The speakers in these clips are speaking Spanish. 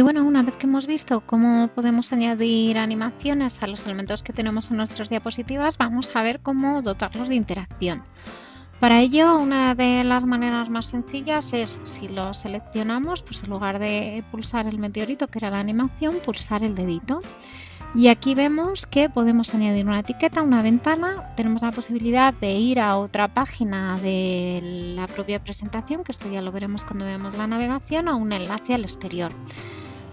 Y bueno, una vez que hemos visto cómo podemos añadir animaciones a los elementos que tenemos en nuestras diapositivas, vamos a ver cómo dotarlos de interacción. Para ello, una de las maneras más sencillas es, si lo seleccionamos, pues en lugar de pulsar el meteorito, que era la animación, pulsar el dedito. Y aquí vemos que podemos añadir una etiqueta, una ventana, tenemos la posibilidad de ir a otra página de la propia presentación, que esto ya lo veremos cuando veamos la navegación, o un enlace al exterior.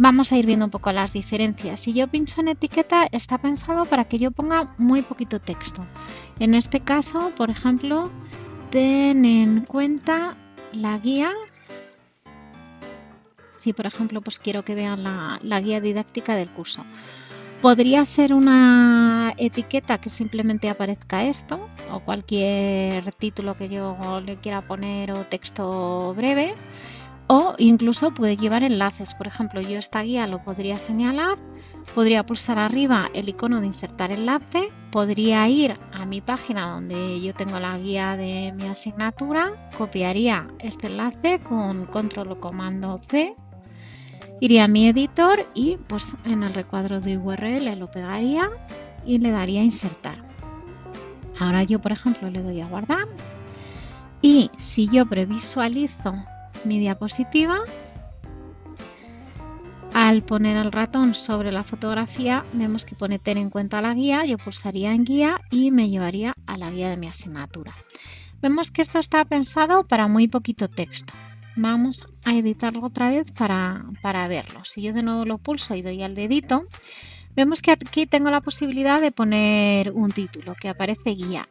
Vamos a ir viendo un poco las diferencias. Si yo pincho en etiqueta, está pensado para que yo ponga muy poquito texto. En este caso, por ejemplo, ten en cuenta la guía. Si, por ejemplo, pues quiero que vean la, la guía didáctica del curso. Podría ser una etiqueta que simplemente aparezca esto o cualquier título que yo le quiera poner o texto breve incluso puede llevar enlaces. Por ejemplo, yo esta guía lo podría señalar, podría pulsar arriba el icono de insertar enlace, podría ir a mi página donde yo tengo la guía de mi asignatura, copiaría este enlace con control o comando C, iría a mi editor y pues en el recuadro de URL lo pegaría y le daría insertar. Ahora yo, por ejemplo, le doy a guardar y si yo previsualizo mi diapositiva. Al poner el ratón sobre la fotografía vemos que pone tener en cuenta la guía, yo pulsaría en guía y me llevaría a la guía de mi asignatura. Vemos que esto está pensado para muy poquito texto. Vamos a editarlo otra vez para, para verlo. Si yo de nuevo lo pulso y doy al dedito, vemos que aquí tengo la posibilidad de poner un título que aparece guía.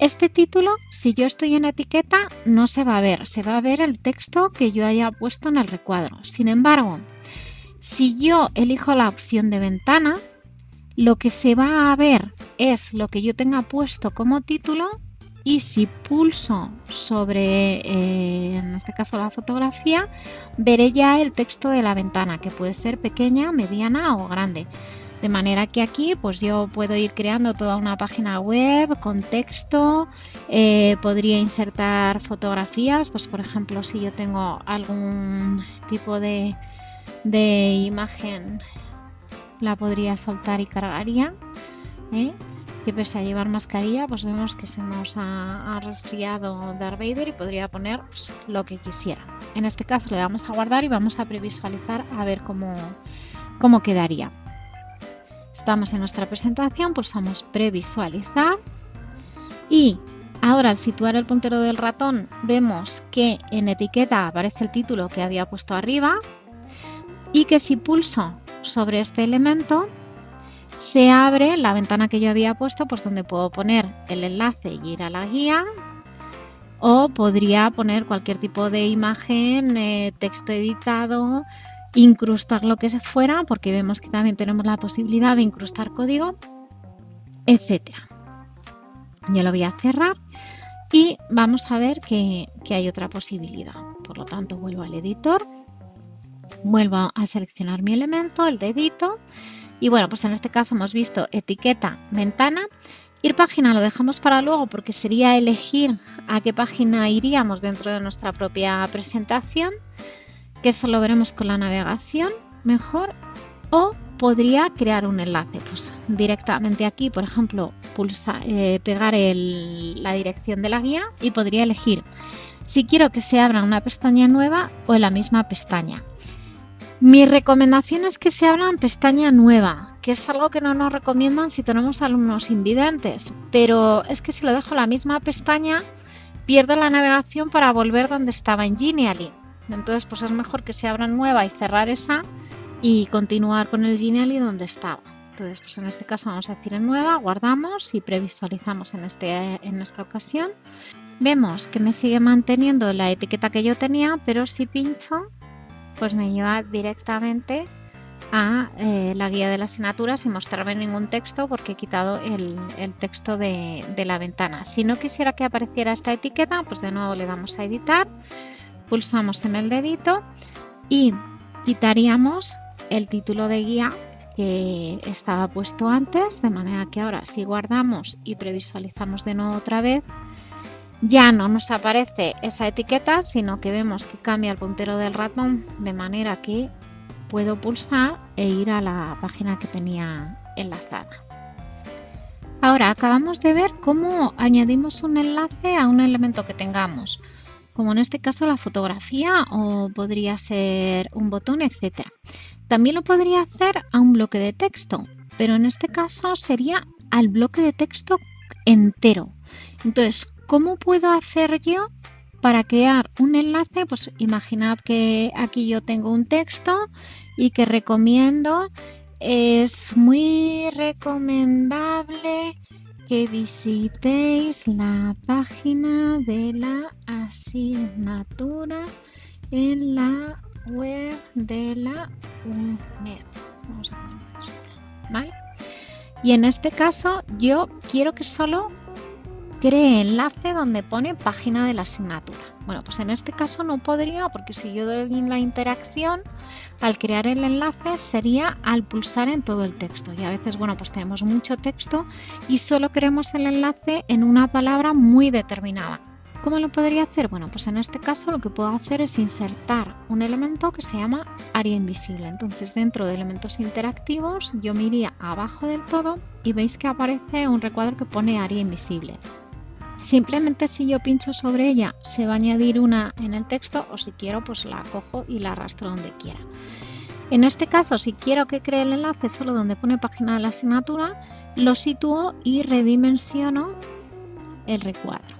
Este título, si yo estoy en etiqueta, no se va a ver, se va a ver el texto que yo haya puesto en el recuadro. Sin embargo, si yo elijo la opción de ventana, lo que se va a ver es lo que yo tenga puesto como título y si pulso sobre, eh, en este caso la fotografía, veré ya el texto de la ventana, que puede ser pequeña, mediana o grande. De manera que aquí pues yo puedo ir creando toda una página web con texto, eh, podría insertar fotografías, pues por ejemplo si yo tengo algún tipo de, imagen la podría soltar y cargaría. ¿eh? Que pese a llevar mascarilla, pues vemos que se nos ha, resfriado Darth Vader y podría poner pues, lo que quisiera. En este caso le damos a guardar y vamos a previsualizar a ver cómo, cómo quedaría. Estamos en nuestra presentación, pulsamos previsualizar. Y ahora al situar el puntero del ratón vemos que en etiqueta aparece el título que había puesto arriba y que si pulso sobre este elemento se abre la ventana que yo había puesto pues donde puedo poner el enlace y ir a la guía o podría poner cualquier tipo de imagen, eh, texto editado, incrustar lo que se fuera, porque vemos que también tenemos la posibilidad de incrustar código, etcétera. Ya lo voy a cerrar y vamos a ver que, que hay otra posibilidad. Por lo tanto, vuelvo al editor, vuelvo a seleccionar mi elemento, el dedito, y bueno, pues en este caso hemos visto etiqueta, ventana, Ir página lo dejamos para luego porque sería elegir a qué página iríamos dentro de nuestra propia presentación que eso lo veremos con la navegación mejor o podría crear un enlace pues directamente aquí por ejemplo pulsa, eh, pegar la dirección de la guía y podría elegir si quiero que se abra una pestaña nueva o en la misma pestaña. Mi recomendación es que se abra en pestaña nueva que es algo que no nos recomiendan si tenemos alumnos invidentes pero es que si lo dejo en la misma pestaña pierdo la navegación para volver donde estaba en Genially entonces, pues es mejor que se abra nueva y cerrar esa y continuar con el Genially donde estaba. Entonces, pues en este caso vamos a decir en nueva, guardamos y previsualizamos en, este, en esta ocasión. Vemos que me sigue manteniendo la etiqueta que yo tenía, pero si pincho, pues me lleva directamente a eh, la guía de la asignatura sin mostrarme ningún texto porque he quitado el, texto de, de la ventana. Si no quisiera que apareciera esta etiqueta, pues de nuevo le damos a editar pulsamos en el dedito y quitaríamos el título de guía que estaba puesto antes, de manera que ahora si guardamos y previsualizamos de nuevo otra vez, ya no nos aparece esa etiqueta, sino que vemos que cambia el puntero del ratón de manera que puedo pulsar e ir a la página que tenía enlazada. Ahora acabamos de ver cómo añadimos un enlace a un elemento que tengamos, como en este caso la fotografía o podría ser un botón, etc. También lo podría hacer a un bloque de texto, pero en este caso sería al bloque de texto entero. Entonces, ¿cómo puedo hacer yo para crear un enlace? Pues imaginad que aquí yo tengo un texto y que recomiendo, es muy recomendable que visitéis la página de la asignatura en la web de la UNED. Vamos a ¿vale? Y en este caso yo quiero que solo cree enlace donde pone página de la asignatura. Bueno, pues en este caso no podría porque si yo doy la interacción, al crear el enlace sería al pulsar en todo el texto. Y a veces, bueno, pues tenemos mucho texto y solo queremos el enlace en una palabra muy determinada. ¿Cómo lo podría hacer? Bueno, pues en este caso lo que puedo hacer es insertar un elemento que se llama área invisible. Entonces dentro de elementos interactivos yo me iría abajo del todo y veis que aparece un recuadro que pone área invisible. Simplemente si yo pincho sobre ella se va a añadir una en el texto o si quiero pues la cojo y la arrastro donde quiera. En este caso si quiero que cree el enlace solo donde pone página de la asignatura, lo sitúo y redimensiono el recuadro.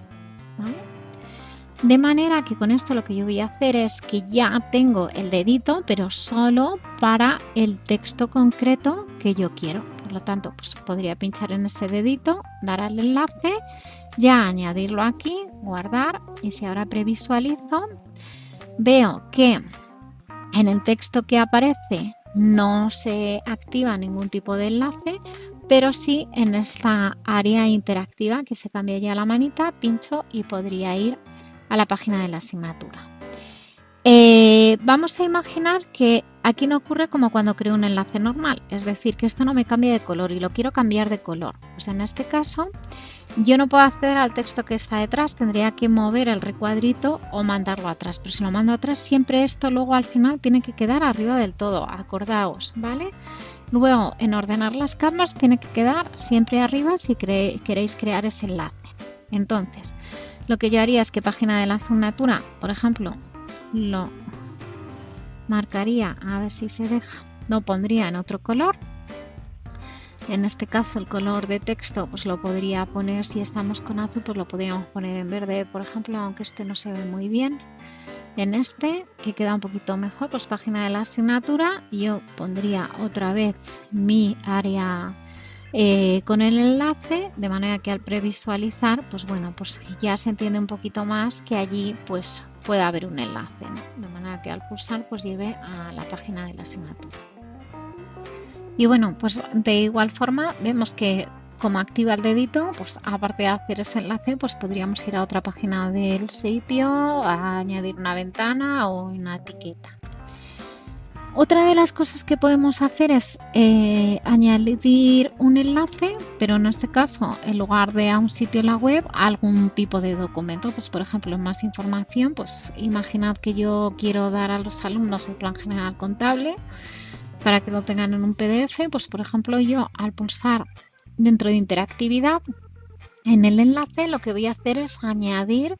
De manera que con esto lo que yo voy a hacer es que ya tengo el dedito, pero solo para el texto concreto que yo quiero. Por lo tanto, pues podría pinchar en ese dedito, dar al enlace, ya añadirlo aquí, guardar y si ahora previsualizo, veo que en el texto que aparece no se activa ningún tipo de enlace, pero sí en esta área interactiva que se cambia ya la manita, pincho y podría ir a la página de la asignatura. Eh, vamos a imaginar que aquí no ocurre como cuando creo un enlace normal, es decir, que esto no me cambia de color y lo quiero cambiar de color. Pues en este caso yo no puedo acceder al texto que está detrás, tendría que mover el recuadrito o mandarlo atrás, pero si lo mando atrás siempre esto luego al final tiene que quedar arriba del todo, acordaos, ¿vale? Luego en ordenar las capas tiene que quedar siempre arriba si queréis crear ese enlace. Entonces, lo que yo haría es que página de la asignatura, por ejemplo, lo marcaría, a ver si se deja, lo pondría en otro color. En este caso el color de texto pues lo podría poner, si estamos con azul pues lo podríamos poner en verde, por ejemplo, aunque este no se ve muy bien. En este, que queda un poquito mejor, pues página de la asignatura, yo pondría otra vez mi área eh, con el enlace, de manera que al previsualizar, pues bueno, pues ya se entiende un poquito más que allí pues puede haber un enlace, de manera que al pulsar pues lleve a la página de la asignatura. Y bueno, pues de igual forma vemos que como activa el dedito, pues aparte de hacer ese enlace, pues podríamos ir a otra página del sitio, a añadir una ventana o una etiqueta. Otra de las cosas que podemos hacer es eh, añadir un enlace, pero en este caso, en lugar de a un sitio en la web, algún tipo de documento. Pues por ejemplo, más información, pues imaginad que yo quiero dar a los alumnos el plan general contable para que lo tengan en un PDF. Pues por ejemplo, yo al pulsar dentro de interactividad, en el enlace lo que voy a hacer es añadir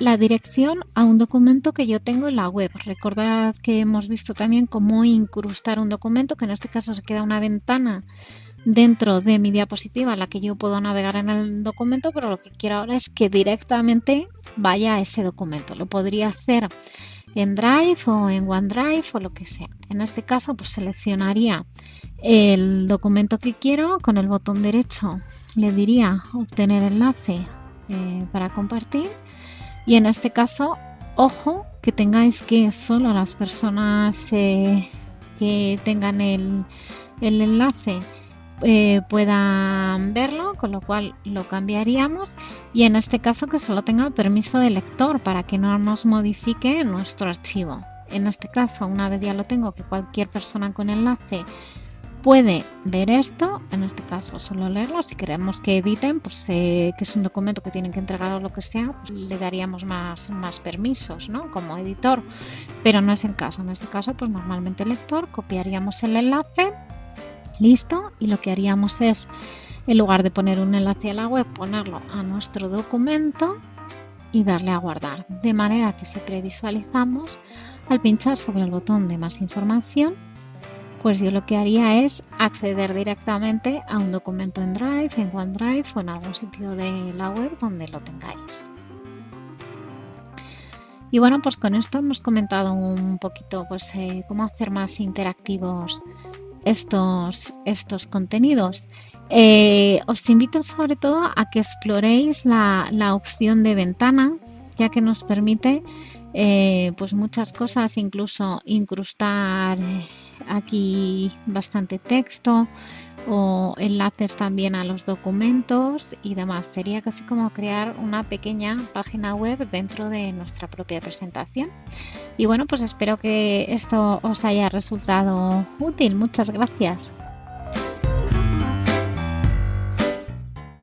la dirección a un documento que yo tengo en la web. Recordad que hemos visto también cómo incrustar un documento, que en este caso se queda una ventana dentro de mi diapositiva en la que yo puedo navegar en el documento, pero lo que quiero ahora es que directamente vaya a ese documento. Lo podría hacer en Drive o en OneDrive o lo que sea. En este caso, pues seleccionaría el documento que quiero con el botón derecho. Le diría obtener enlace eh, para compartir y en este caso, ojo que tengáis que solo las personas eh, que tengan el, enlace eh, puedan verlo, con lo cual lo cambiaríamos y en este caso que solo tenga permiso de lector para que no nos modifique nuestro archivo. En este caso, una vez ya lo tengo, que cualquier persona con enlace puede ver esto, en este caso solo leerlo, si queremos que editen, pues eh, que es un documento que tienen que entregar o lo que sea, pues le daríamos más, más permisos, ¿no? Como editor, pero no es el caso, en este caso pues normalmente lector copiaríamos el enlace, listo, y lo que haríamos es, en lugar de poner un enlace a la web, ponerlo a nuestro documento y darle a guardar, de manera que si previsualizamos, al pinchar sobre el botón de más información, pues yo lo que haría es acceder directamente a un documento en Drive, en OneDrive o en algún sitio de la web donde lo tengáis. Y bueno, pues con esto hemos comentado un poquito pues, eh, cómo hacer más interactivos estos, estos contenidos. Eh, os invito sobre todo a que exploréis la, la opción de ventana, ya que nos permite eh, pues muchas cosas, incluso incrustar aquí bastante texto o enlaces también a los documentos y demás. Sería casi como crear una pequeña página web dentro de nuestra propia presentación. Y bueno, pues espero que esto os haya resultado útil. Muchas gracias.